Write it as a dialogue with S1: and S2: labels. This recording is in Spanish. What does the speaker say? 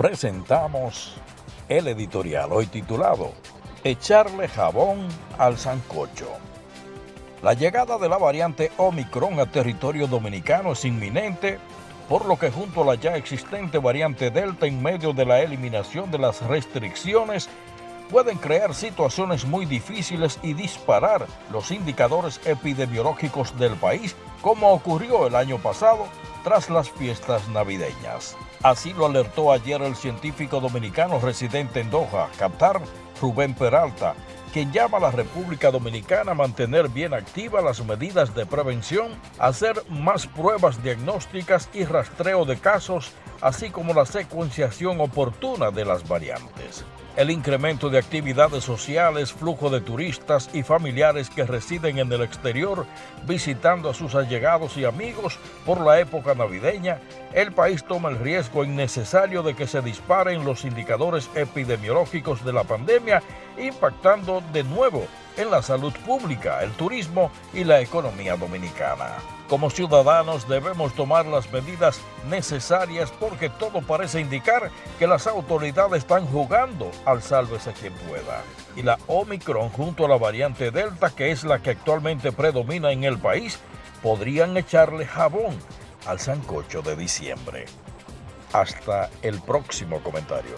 S1: presentamos el editorial hoy titulado Echarle jabón al sancocho. La llegada de la variante Omicron a territorio dominicano es inminente, por lo que junto a la ya existente variante Delta en medio de la eliminación de las restricciones, pueden crear situaciones muy difíciles y disparar los indicadores epidemiológicos del país, como ocurrió el año pasado tras las fiestas navideñas. Así lo alertó ayer el científico dominicano residente en Doha, Qatar, Rubén Peralta, quien llama a la República Dominicana a mantener bien activas las medidas de prevención, hacer más pruebas diagnósticas y rastreo de casos, así como la secuenciación oportuna de las variantes. El incremento de actividades sociales, flujo de turistas y familiares que residen en el exterior visitando a sus allegados y amigos por la época navideña, el país toma el riesgo innecesario de que se disparen los indicadores epidemiológicos de la pandemia, impactando de nuevo en la salud pública, el turismo y la economía dominicana. Como ciudadanos debemos tomar las medidas necesarias porque todo parece indicar que las autoridades están jugando al sálvese quien pueda. Y la Omicron junto a la variante Delta, que es la que actualmente predomina en el país, podrían echarle jabón al sancocho de diciembre. Hasta el próximo comentario.